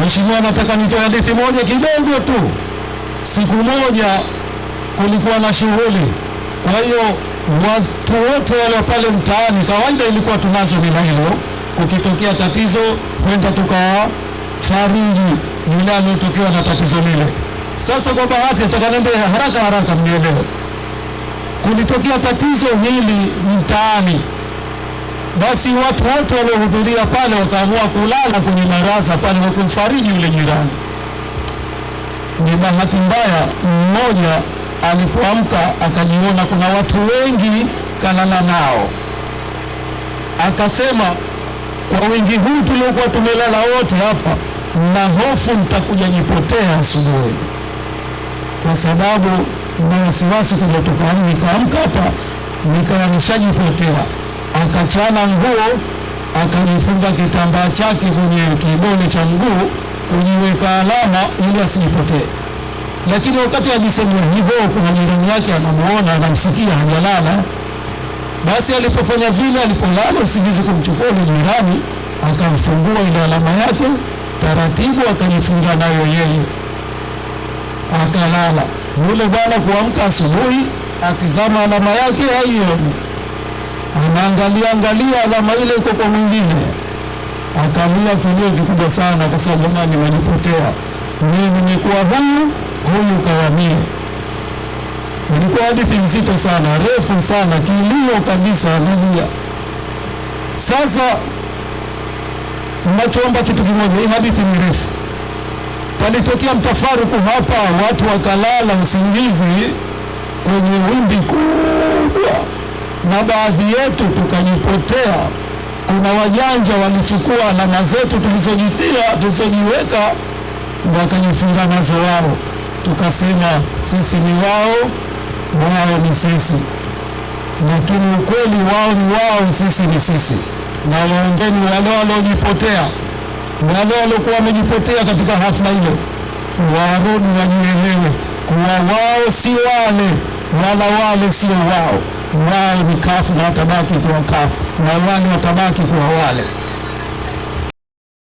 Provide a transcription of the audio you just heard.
Mheshimiwa, nataka nitoe hadithi moja kidogo tu. Siku moja kulikuwa na shughuli, kwa hiyo watu wote wale pale mtaani, kawaida ilikuwa tunazo mila hilo, kukitokea tatizo kwenda tukawafariji yule aliyotokewa na tatizo lile. Sasa kwa bahati, nataka niende haraka haraka mnielewe, kulitokea tatizo hili mtaani basi watu wote waliohudhuria pale wakaamua kulala kwenye baraza pale kwa kumfariji yule jirani. Ni bahati mbaya, mmoja alipoamka akajiona kuna watu wengi kalala nao, akasema kwa wingi huu tuliokuwa tumelala wote hapa, na hofu nitakuja jipotea asubuhi, kwa sababu na wasiwasi kuja tukaamka hapa nikawa nishajipotea akachana nguo akajifunga kitambaa chake kwenye kibole cha mguu kujiweka alama ili asijipotee. Lakini wakati ajisemea hivyo, kuna jirani yake anamuona, anamsikia hajalala. Basi alipofanya vile, alipolala usingizi kumchukua ule jirani, akamfungua ile alama yake taratibu, akajifunga nayo yeye, akalala. Yule bwana kuamka asubuhi, akizama alama yake haioni anaangalia angalia alama ile iko kwa mwingine, akalia kilio kikubwa sana, akasema jamani, nimejipotea mimi, nimekuwa huyu huyu kawamie. Ilikuwa hadithi nzito sana, refu sana, kilio kabisa, analia. Sasa nachoomba kitu kimoja, hii hadithi ni refu. Palitokea mtafaruku hapa, watu wakalala usingizi kwenye wimbi kubwa na baadhi yetu tukajipotea. Kuna wajanja walichukua alama zetu tulizojitia tulizojiweka, wakajifunga nazo wao, tukasema sisi ni wao, wao ni sisi, lakini ukweli wao ni wao, sisi ni sisi. Na waongeni wale waliojipotea, wale waliokuwa wamejipotea katika hafla ile, warudi wajielewe kuwa wao si wale wala wale sio wao wao ni kafu na watabaki kuwa kafu na wale watabaki kuwa wale.